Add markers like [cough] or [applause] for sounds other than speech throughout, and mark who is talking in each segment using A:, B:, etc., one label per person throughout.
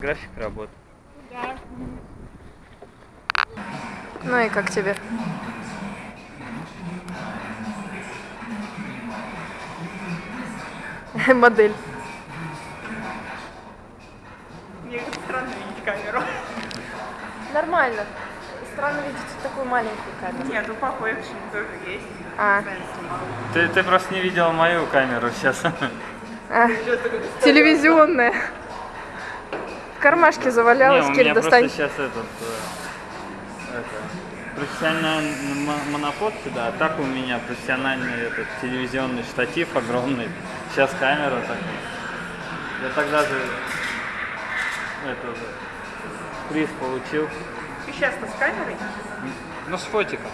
A: График работы.
B: Ну и как тебе? [laughs] Модель.
C: Мне как странно видеть камеру.
B: Нормально. Странно видеть такую маленькую камеру.
C: Нет, у папы экшен тоже есть.
B: А.
A: Ты, ты просто не видел мою камеру сейчас.
B: а, телевизионная. Кармашке завалялась,
A: Не, меня
B: достань.
A: просто сейчас этот, э, это, профессиональный монопод сюда, а так у меня профессиональный этот телевизионный штатив огромный. Сейчас камера так. Я тогда же это, приз получил.
C: Ты сейчас-то с камерой?
A: Ну, с фотиком.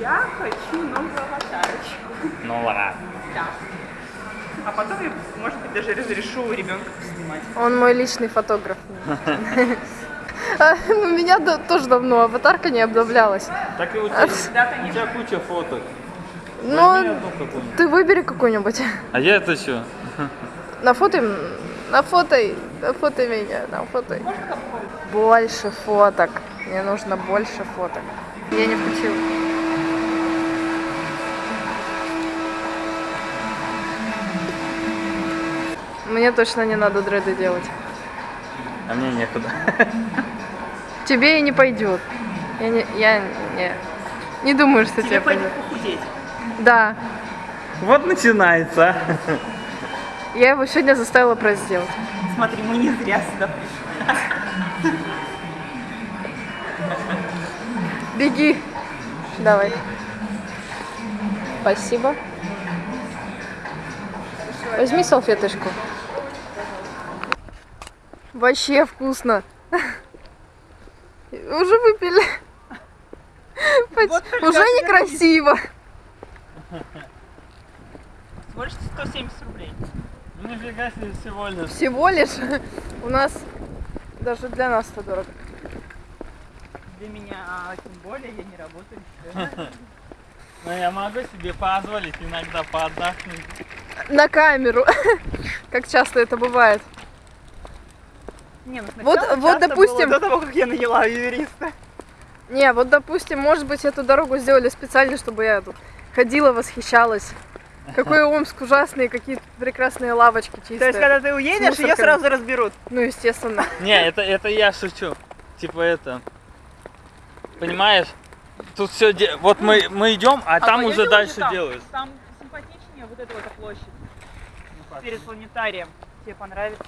C: Я хочу новую аватарочку.
A: Ну ладно.
C: Да. А потом я, может быть, даже разрешу ребенка снимать.
B: Он мой личный фотограф. [laughs] А, У меня да- тоже давно аватарка не обновлялась.
A: Так и у тебя, [laughs] куча фоток.
B: Ну, ты выбери какую-нибудь. [laughs]
A: А я это что?
B: На фото, на фото, на фото меня, на фото. Больше фоток. Мне нужно больше фоток. Я не включила. Мне точно не надо дреды делать.
A: А мне некуда.
B: Тебе и не пойдет. Я не, я не, не думаю, что тебе
C: Тебе пойдет похудеть.
B: Да,
A: Вот начинается.
B: я его сегодня заставила просто сделать.
C: Смотри, мы не зря сюда пришли.
B: Беги. Давай. Спасибо. Возьми салфеточку. Вообще вкусно. Уже выпили.
C: Вот
B: Уже некрасиво.
C: Всего лишь 170 рублей.
A: Ну нифига себе всего лишь.
B: Всего лишь у нас даже для нас это дорого.
C: Для меня а, тем более я не работаю.
A: Но [laughs] я могу себе позволить иногда поотдохнуть.
B: На камеру. [laughs] Как часто это бывает.
C: Не, ну
B: Вот- вот, допустим-
C: было до того, как я наняла юриста.
B: Не, вот допустим, может быть, эту дорогу сделали специально, чтобы я тут ходила, восхищалась. Какой Омск ужасный, какие прекрасные лавочки чистые.
C: То есть, когда ты уедешь, ее сразу разберут.
B: Ну, естественно. [laughs]
A: Не, это, это я шучу. Типа это. Понимаешь? Тут все Вот мы, мы идем, а, там
C: пойдёте
A: уже дальше
C: там?
A: делают.
C: Там симпатичнее вот эта вот площадь перед планетарием. Тебе понравится?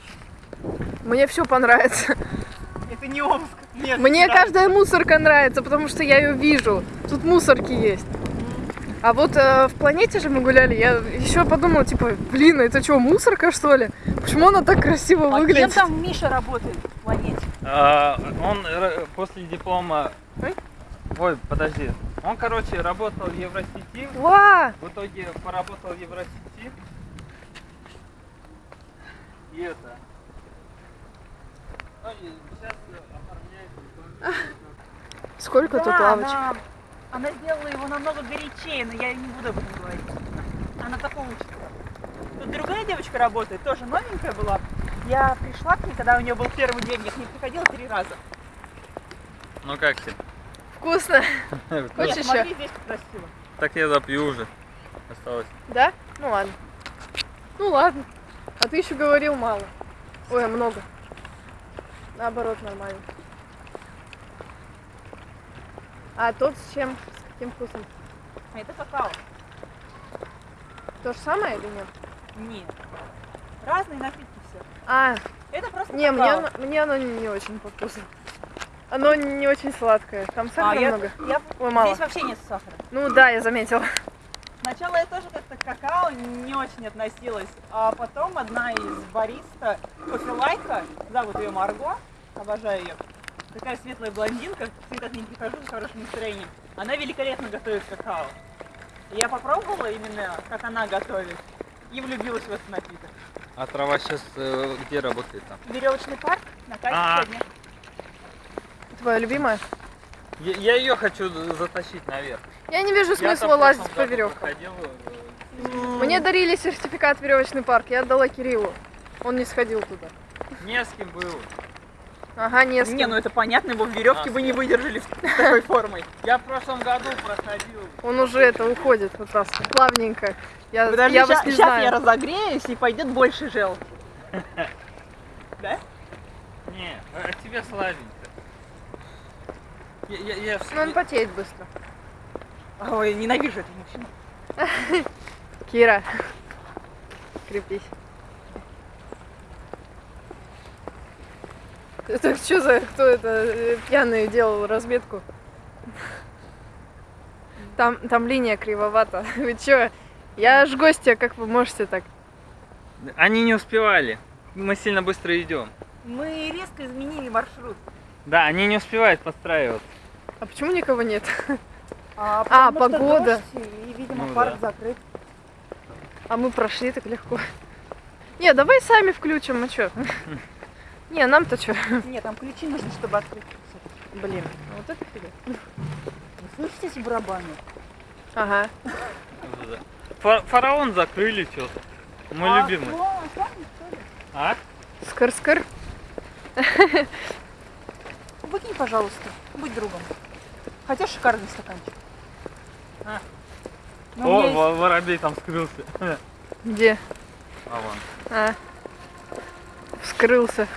B: Мне все понравится.
C: Это не Омск. Нет,
B: Мне
C: да.
B: каждая мусорка нравится, потому что я ее вижу. Тут мусорки есть. А вот э, в планете же мы гуляли, я еще подумала, типа, блин, это что, мусорка что ли? Почему она так красиво
C: А кем
B: выглядит?
C: там Миша работает в планете?
A: А, он р- после диплома...
B: Ой.
A: Ой, подожди. Он, короче, работал в Евросети.
B: Ва!
A: В итоге поработал в Евросети. И это. И сейчас оформляет
B: Сколько тут
C: Да,
B: лавочек?
C: Она, она сделала его намного горячее, но я не буду об этом говорить. Она такого учится. Тут другая девочка работает, тоже новенькая была. Я пришла к ней, когда у нее был первый день, я к ней приходила три раза.
A: Ну как тебе?
B: Вкусно. [laughs]
C: Нет,
B: Хочешь
C: смотри,
B: еще?
C: здесь как красиво.
A: Так я запью уже. Осталось.
B: Да? Ну ладно. Ну ладно. А ты еще говорил мало. Ой, а много. Наоборот, нормально. А тот с чем? С каким вкусом?
C: А это какао.
B: То же самое или нет?
C: Нет. Разные напитки все.
B: А,
C: Это просто
B: не, мне
C: какао.
B: оно, мне оно не очень по вкусу. Оно не очень сладкое. Там
C: А,
B: сахара
C: я,
B: много.
C: я-
B: Ой, мало.
C: Здесь вообще нет сахара.
B: Ну да, я заметила.
C: Сначала я тоже как-то к какао не очень относилась, а потом одна из бариста, кофелайка, зовут ее Марго, обожаю ее, такая светлая блондинка, всегда к ней прихожу с хорошим настроением. Она великолепно готовит какао. Я попробовала именно, как она готовит, и влюбилась в этот напиток.
A: А трава сейчас где работает там?
C: Веревочный парк на
A: А.
C: кайфе сегодня.
B: Твоя любимая?
A: Я, я ее хочу затащить наверх.
B: Я не вижу смысла лазить по веревкам.
A: э,
B: Мне дарили сертификат в веревочный парк, я отдала Кириллу. Он не сходил туда.
A: Не с кем был.
B: Ага, не с
C: Не,
B: кем.
C: ну это понятно, его в веревке
A: А,
C: бы не выдержали такой формой.
A: Я в прошлом году проходил.
B: Он уже это уходит вот раз плавненько. Я,
C: Подожди,
B: я вас не
C: щас
B: знаю.
C: я разогреюсь и пойдет больше жел. [laughs] Да?
A: Не, а тебе слабенько. Я, я, я
B: Ну, он потеет быстро.
C: Ой, ненавижу этого мужчину. [laughs]
B: Кира, крепись. Это что за кто это э, пьяный делал разметку? Там, там линия кривовата. [laughs] Вы чё? Я ж гостья, как вы можете так?
A: Они не успевали. Мы сильно быстро идем.
C: Мы резко изменили маршрут.
A: Да, они не успевают подстраиваться.
B: А почему никого нет?
C: А,
B: А, погода.
C: дождь, и, видимо,
A: Ну
C: парк
A: да.
C: закрыт.
B: А мы прошли так легко. Не, давай сами включим, а чё? [laughs] Не, нам-то чё? [laughs]
C: Нет, там ключи нужны, чтобы открыть.
B: Блин, вот это фигня.
C: Вы слышите эти барабаны?
B: Ага.
A: Фа- Фараон закрыли что-то. Мой
C: А,
A: любимый.
C: ну, что ли?
A: А?
B: Скр-скр. [laughs]
C: Выкинь, пожалуйста. Будь другом. Хотя шикарный стаканчик.
A: А.
C: Ну,
A: О,
C: есть-
A: во- воробей там скрылся. [laughs]
B: Где?
A: А вон.
B: А. Вскрылся.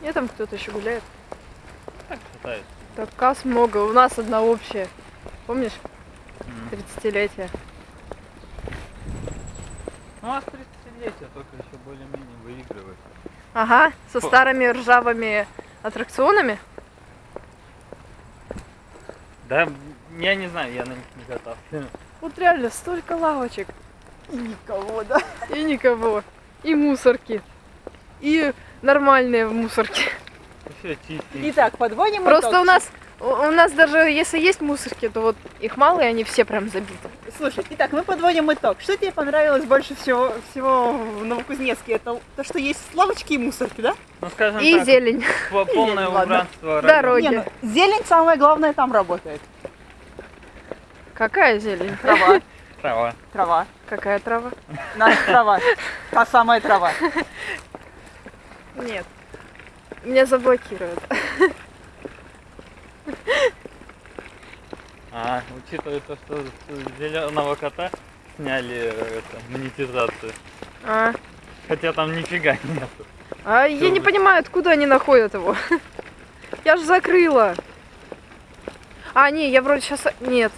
B: Нет, там кто-то еще гуляет.
A: Так катается.
B: Так, касс много. У нас одна общая. Помнишь?
A: М.
B: 30-летие.
A: Ну, а с 30-летия только еще более-менее выигрывает.
B: Ага, со старыми ржавыми аттракционами.
A: Да, я не знаю, я на них не катался.
B: Вот реально, столько лавочек.
C: Никого, да?
B: И никого. И мусорки. И нормальные мусорки.
C: Итак, подводим
B: Просто
C: итог.
B: у нас у нас даже если есть мусорки, то вот их мало, и они все прям забиты.
C: Слушай, итак, мы подводим итог. Что тебе понравилось больше всего, всего в Новокузнецке? Это то, что есть лавочки и мусорки, да?
A: Ну, скажем
B: И
A: так,
B: зелень.
A: по- [laughs] полное
C: Ладно.
A: убранство
B: Дороги.
C: Не, ну, зелень самое главное там работает.
B: Какая зелень?
C: Трава, [laughs]
A: Трава.
C: трава,
B: Какая трава?
C: наша трава, та самая трава.
B: Нет. Меня заблокируют.
A: А, учитывая то, что с зеленого кота сняли это, монетизацию.
B: А,
A: Хотя там нифига нету.
B: а я не
A: Тоже.
B: понимаю, откуда они находят его. Я же закрыла. А, не, я вроде сейчас... Нет.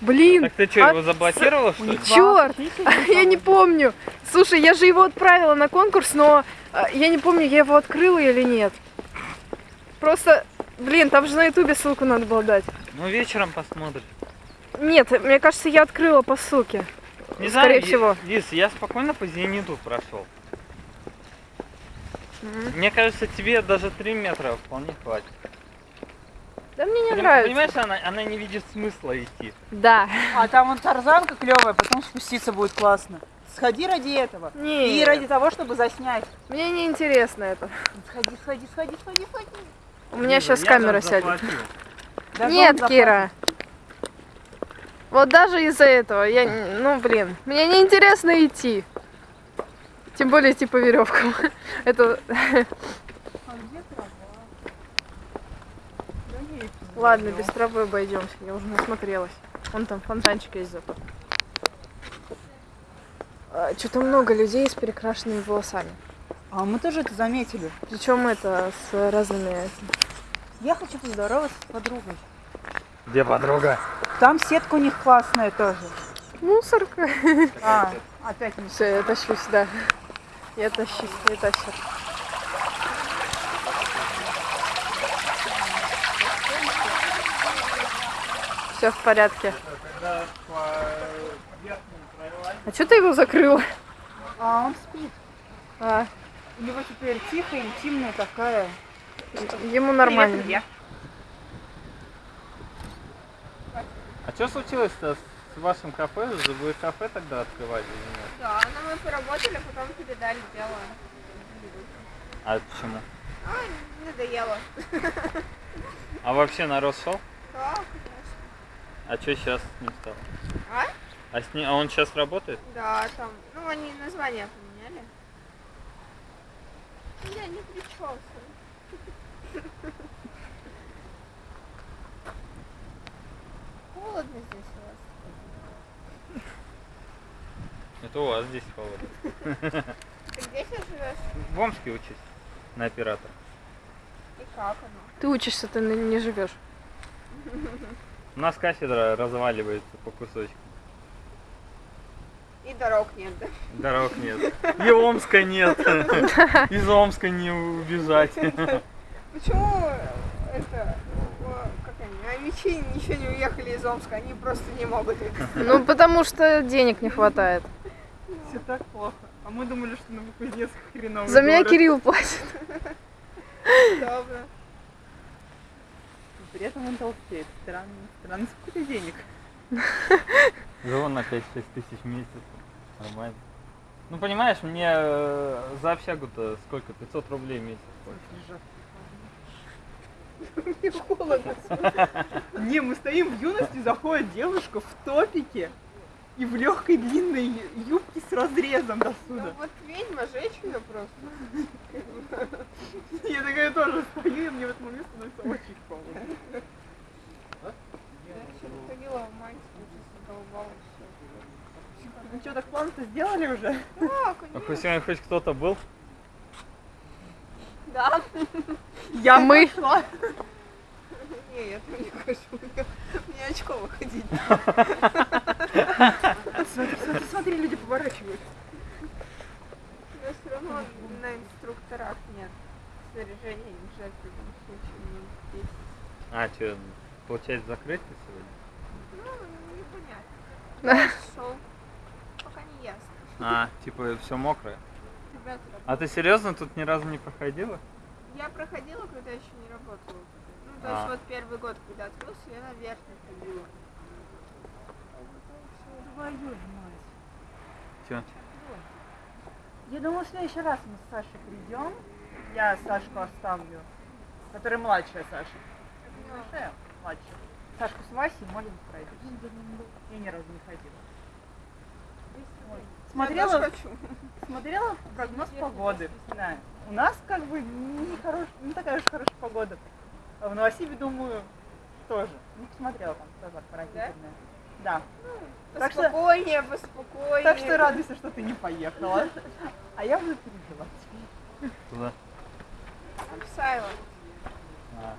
B: Блин,
A: Так ты что,
B: а
A: его заблокировала, что ли?
B: Черт! [laughs] я не помню. Слушай, я же его отправила на конкурс, но а, я не помню, я его открыла или нет. Просто, блин, там же на ютубе ссылку надо было дать.
A: Ну, вечером посмотрим.
B: Нет, мне кажется, я открыла по ссылке.
A: Не
B: Скорее
A: знаю,
B: всего.
A: Лиз, я спокойно по зениту прошел.
B: Мгм.
A: Мне кажется, тебе даже 3 метра вполне хватит.
B: Да мне не
A: Поним-
B: нравится.
A: Понимаешь, она, она не видит смысла идти.
B: Да.
C: А там вон тарзанка клевая, потом спуститься будет классно. Сходи ради этого.
B: Не,
C: И ради того, чтобы заснять.
B: мне не интересно это.
C: Сходи, сходи, сходи, сходи, сходи.
B: У меня сейчас
A: Я
B: камера сядет.
C: Даже
B: Нет. Кира. Вот даже из-за этого я, ну блин, мне не интересно идти. Тем более идти по веревкам. [laughs] Это
C: А где трава? Да есть.
B: Ладно, без травы обойдемся. Я уже насмотрелась. Вон там фонтанчик есть зато. Что-то много людей с перекрашенными волосами.
C: А мы тоже это заметили.
B: Причем это с разными.
C: Я хочу поздороваться с подругой.
A: Где подруга?
C: Там сетка у них классная тоже.
B: Мусорка.
C: А, опять не
B: Все, я тащусь, да. Я тащусь, я тащу. Все в порядке. А что ты его закрыла?
C: А он спит.
B: А,
C: У него теперь тихая, интимная такая.
B: ему нормально.
C: Привет.
A: А что случилось-то с вашим кафе? Вы кафе тогда открывали или нет?
D: Да, но мы поработали, потом передали дело.
A: А почему?
D: А, надоело.
A: А вообще народ шел?
D: Да,
A: А что сейчас не стало?
D: А?
A: А, с ней, а он сейчас работает?
D: Да, там, ну они название поменяли. Я не причесываю. Холодно здесь у вас.
A: Это у вас здесь холодно.
D: Ты где сейчас живешь?
A: В Омске учусь на оператора.
D: И как оно?
B: Ты учишься, ты не не живешь. [laughs]
A: У нас кафедра разваливается по кусочкам.
D: И дорог нет, да?
A: Дорог нет. И Омска нет. Из Омска не убежать.
D: Почему это, о, как они, аймичи еще не уехали из Омска, они просто не могут это.
B: Ну, потому что денег не хватает.
C: Все так плохо. А мы думали, что Новокузнецк хреновый
B: За меня. Кирилл платит.
D: Добро.
C: При этом он толстеет. Странно. Странно, сколько денег.
A: Живу на 5-6 тысяч в месяц. Нормально. Ну понимаешь, мне э, за общагу-то сколько? 500 рублей в месяц. [laughs]
D: Мне холодно.
C: Не, мы стоим в юности, заходит девушка в топике и в легкой длинной юбке с разрезом до
D: Ну
C: сюда.
D: вот ведьма, ее просто. [laughs]
C: Я такая тоже стою, и мне в этот момент становится очень холодно.
D: Я еще ходила в мантии, уже задолбалась всё.
C: Ну что, так план-то сделали уже?
D: Да,
A: А хоть сегодня хоть кто-то был?
D: Да.
C: Я
B: Мы.
D: Не, я там не хожу. Мне, очково ходить.
C: Смотри, смотри, смотри, люди поворачивают.
D: Но все равно на инструкторах нет снаряжения жаль в любом случае минут 10.
A: А, что, получается закрытие сегодня?
D: Ну, непонятно. Шел.
A: А, типа все мокрое.
D: Ребята,
A: А ты серьезно тут ни разу не проходила?
D: я проходила, когда еще не работала. Ну, то
A: А.
D: есть вот первый год, когда открылся, я наверх не ходила.
C: Твою мать.
A: Че?
C: Я думала, в следующий раз мы с Сашей придем. Я Сашку оставлю. Которая младшая Саша. Большая, младшая. Сашку с Васей, может быть, пройдусь. Я ни разу не ходила. Вот. Смотрела,
D: хочу.
C: смотрела прогноз погоды. Да. У нас как бы не, хорош, не такая уж хорошая погода. А в Новосибе, думаю, тоже. Не посмотрела там тоже отвратительная. Да. Так что-
D: Поспокойнее, поспокойнее.
C: Так что радуйся, что ты не поехала. А я буду переживать.
A: Туда.
D: Абсайло.
A: А.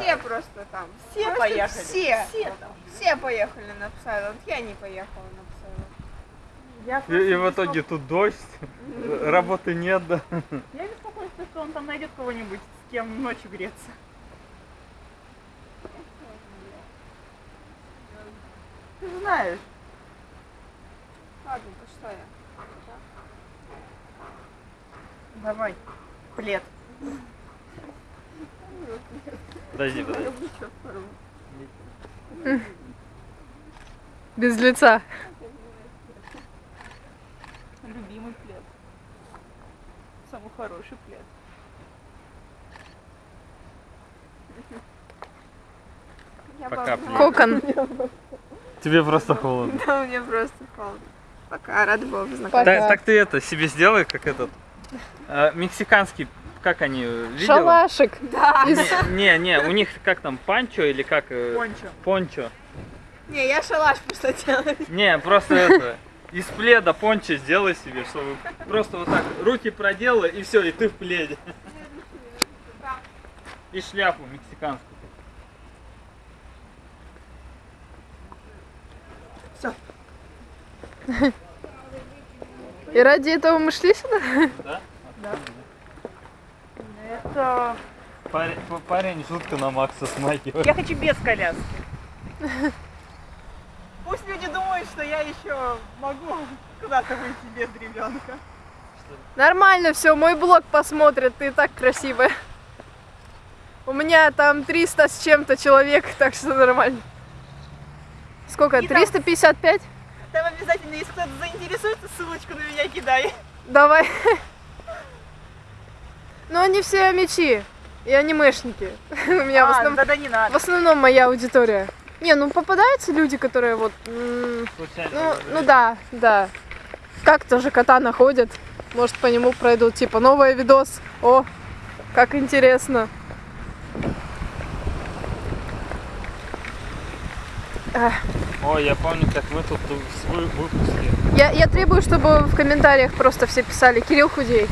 D: Все просто там.
C: Все
D: Просто
C: поехали.
D: Все.
C: Все там.
D: Все поехали на Псайланд. Я не поехала на.
C: Я,
A: И, и в итоге тут дождь, работы нет, да.
C: Я беспокоюсь, что он там найдет кого-нибудь, с кем ночью греться. Ты же знаешь.
D: Ладно, то что я?
C: Давай. Плед.
A: Подожди, подожди.
B: Без лица.
C: Любимый плед. Самый хороший плед.
D: Я
A: Пока, плед.
B: Кокон.
A: Тебе просто холодно.
D: Да, мне просто холодно. Пока, рада была познакомиться.
A: Так, так ты это себе сделай, как этот э, мексиканский, как они э, видела?
B: Шалашик.
D: Да.
B: Из-
A: Не, не, у них как там панчо или как э,
C: Пончо.
A: пончо.
D: Не, я шалаш просто делаю.
A: Не, просто это из пледа пончо сделай себе, чтобы просто вот так руки проделала и все, и ты в пледе. И шляпу мексиканскую. [laughs]
B: И ради этого мы шли сюда?
A: Да?
C: Это...
A: Парень, парень жутко на Макса смахивает.
C: Я хочу без коляски. [laughs] Что я еще могу куда-то выйти без ребенка.
B: Нормально все, мой блог посмотрят, ты так красивая. У меня там 300 с чем-то человек, [laughs] так что нормально. Сколько?
C: И там-
B: 355?
C: Там обязательно, если кто-то заинтересуется, ссылочку на меня кидай.
B: Давай. Но они все мечи и анимешники. [laughs] У меня в
C: А,
B: основном,
C: тогда не
B: в
C: надо.
B: основном моя аудитория. Не, ну попадаются люди, которые вот...
A: Случайно.
B: Ну, ну да, да. Как-то же кота находят. Может, по нему пройдут, типа, новый видос. О, как интересно.
A: Ой, я помню, как мы тут в свой выпуске.
B: Я, я требую, чтобы в комментариях просто все писали Кирилл худей.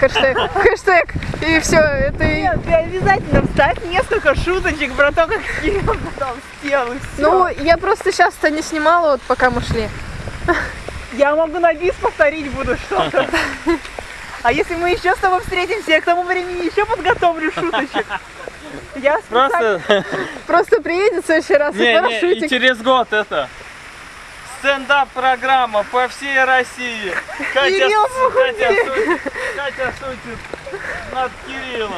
B: Хэштег, хэштег. И все, это и...
C: Нет, ты обязательно вставь несколько шуточек про то, как Кирилл потом сел и все.
B: Ну, я просто сейчас-то не снимала, вот пока мы шли.
C: Я могу на бис повторить буду что-то. А если мы еще с тобой встретимся, я к тому времени еще подготовлю шуточек. Я.
A: Просто,
B: Просто приедет в следующий раз и
A: не, не, и через год это стендап-программа по всей России. Катя, Катя, шутит, Катя шутит над Кириллом.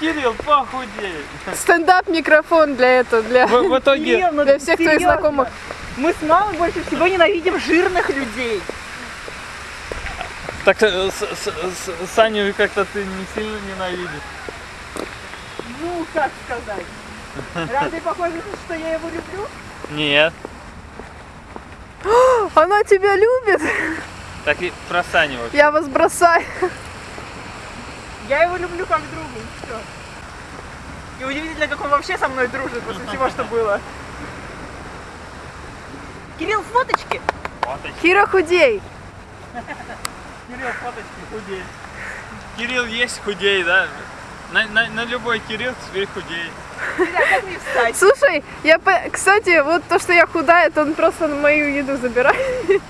A: Кирилл, похудей.
B: Стендап-микрофон для этого, для,
A: В, в итоге,
C: Кирилл, ну
B: для всех твоих знакомых.
C: Мы с мамой больше всего ненавидим жирных людей.
A: так э, с, с- с- Саню как-то ты не сильно ненавидишь.
C: Ну, как сказать. Разве похоже, что я его люблю?
A: Нет. [gasps]
B: Она тебя любит,
A: Так и Саню вообще.
B: я вас бросаю.
C: Я его люблю как друга, и все. И удивительно, как он вообще со мной дружит после всего, что было. Кирилл, фоточки?
A: Фоточки.
B: Кира худей.
A: Кирилл, фоточки худей. Кирилл есть худей, да? На, на, на любой Кирилл теперь худей.
C: Бля, как мне встать?
B: Слушай, я, по- кстати, вот то, что я худая, это он просто мою еду забирает.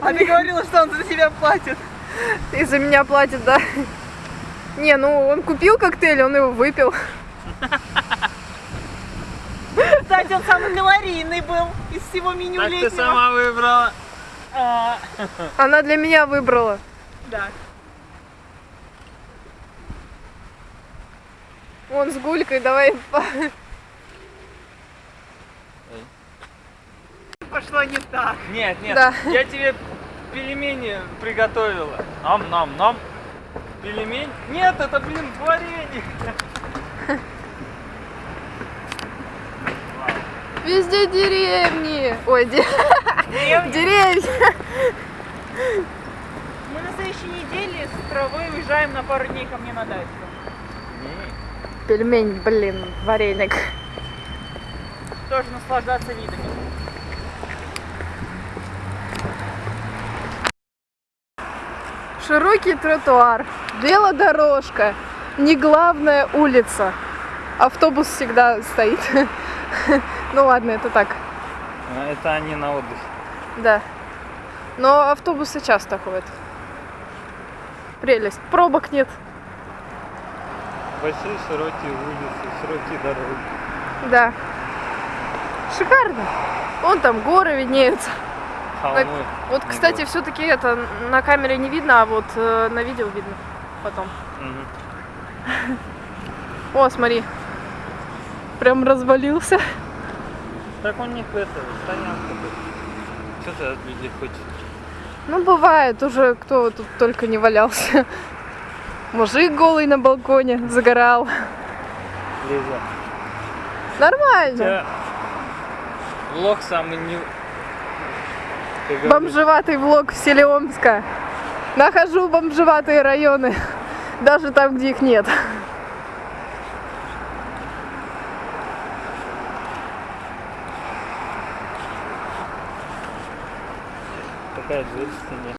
C: А ты говорила, что он за тебя платит.
B: И за меня платит, да. Не, ну он купил коктейль, он его выпил.
C: Кстати, он самый калорийный был из всего меню
A: Так ты
C: летнего.
A: сама выбрала.
C: А,
B: Она для меня выбрала.
C: да.
B: Вон с гулькой, давай. по-
C: Пошло не так.
A: Нет, нет,
B: Да.
A: я тебе пельмени приготовила. Нам-нам-нам. Пельмень? Нет, это, блин, варенье.
B: Везде деревни. Ой, де- деревья.
C: Мы на следующей неделе с травой уезжаем на пару дней ко мне на дачу.
B: Пельмень, блин, вареник.
C: Тоже наслаждаться видами.
B: Широкий тротуар, велодорожка, не главная улица. Автобус всегда стоит. [laughs] Ну ладно, это так,
A: А, Это они на отдыхе.
B: да. Но автобусы часто ходят. Прелесть. Пробок нет.
A: Большие широкие улицы, широкие дороги.
B: Да. Шикарно. Вон там горы виднеются.
A: Холмы.
B: Вот,
A: не
B: кстати, все-таки это на камере не видно, а вот э, на видео видно потом.
A: Мгм.
B: О, смотри. Прям развалился.
A: Так у них это, стоянка тут. Что ты от людей хочешь?
B: Ну, бывает уже, кто тут только не валялся. Мужик голый на балконе загорал.
A: Лиза.
B: Нормально.
A: Тебя влог самый не...
B: Бомжеватый влог в селе Омска. Нахожу бомжеватые районы. Даже там, где их нет.
A: Такая жизнь в стене.